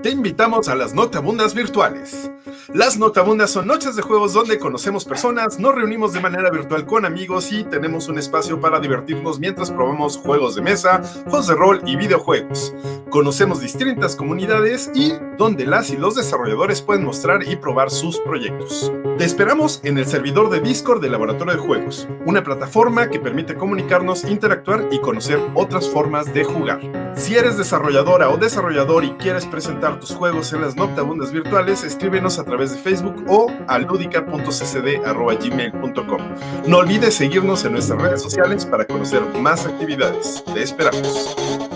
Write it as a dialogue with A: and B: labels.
A: Te invitamos a las Notabundas virtuales. Las Notabundas son noches de juegos donde conocemos personas, nos reunimos de manera virtual con amigos y tenemos un espacio para divertirnos mientras probamos juegos de mesa, juegos de rol y videojuegos. Conocemos distintas comunidades y donde las y los desarrolladores pueden mostrar y probar sus proyectos. Te esperamos en el servidor de Discord del Laboratorio de Juegos, una plataforma que permite comunicarnos, interactuar y conocer otras formas de jugar. Si eres desarrolladora o desarrollador y quieres presentar tus juegos en las Noctabundas virtuales, escríbenos a través de Facebook o a. No olvides seguirnos en nuestras redes sociales para conocer más actividades. Te esperamos.